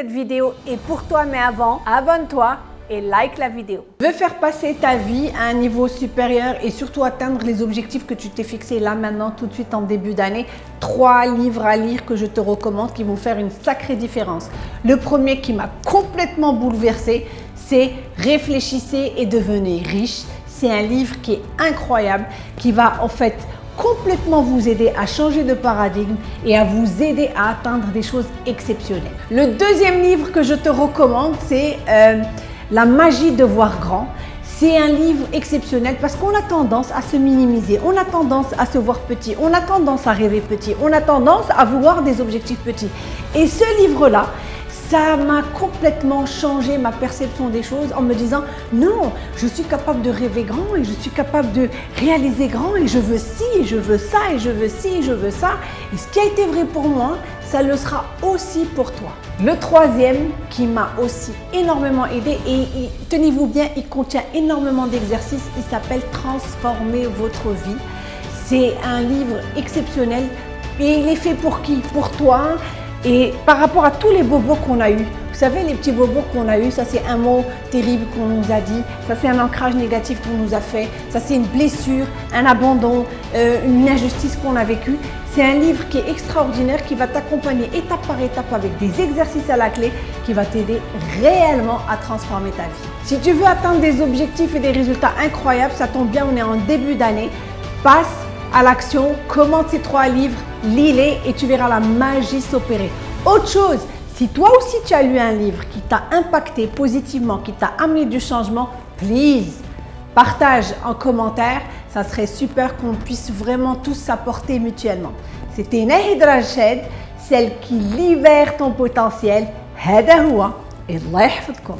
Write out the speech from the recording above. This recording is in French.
Cette vidéo est pour toi, mais avant, abonne-toi et like la vidéo. Veux faire passer ta vie à un niveau supérieur et surtout atteindre les objectifs que tu t'es fixés là maintenant tout de suite en début d'année. Trois livres à lire que je te recommande qui vont faire une sacrée différence. Le premier qui m'a complètement bouleversé, c'est Réfléchissez et devenez riche. C'est un livre qui est incroyable, qui va en fait complètement vous aider à changer de paradigme et à vous aider à atteindre des choses exceptionnelles. Le deuxième livre que je te recommande, c'est euh, La magie de voir grand. C'est un livre exceptionnel parce qu'on a tendance à se minimiser, on a tendance à se voir petit, on a tendance à rêver petit, on a tendance à vouloir des objectifs petits. Et ce livre-là, ça m'a complètement changé ma perception des choses en me disant non, je suis capable de rêver grand et je suis capable de réaliser grand et je veux ci et je veux ça et je veux ci et je veux ça. Et ce qui a été vrai pour moi, ça le sera aussi pour toi. Le troisième qui m'a aussi énormément aidé et, tenez-vous bien, il contient énormément d'exercices, il s'appelle Transformer votre vie. C'est un livre exceptionnel et il est fait pour qui? Pour toi et par rapport à tous les bobos qu'on a eus, vous savez, les petits bobos qu'on a eus, ça c'est un mot terrible qu'on nous a dit, ça c'est un ancrage négatif qu'on nous a fait, ça c'est une blessure, un abandon, euh, une injustice qu'on a vécue. C'est un livre qui est extraordinaire, qui va t'accompagner étape par étape avec des exercices à la clé, qui va t'aider réellement à transformer ta vie. Si tu veux atteindre des objectifs et des résultats incroyables, ça tombe bien, on est en début d'année, passe à l'action, commente ces trois livres, lis-les et tu verras la magie s'opérer. Autre chose, si toi aussi tu as lu un livre qui t'a impacté positivement, qui t'a amené du changement, please, partage en commentaire. Ça serait super qu'on puisse vraiment tous s'apporter mutuellement. C'était Nahid Rached, celle qui libère ton potentiel. هذا هو الله يحفظكم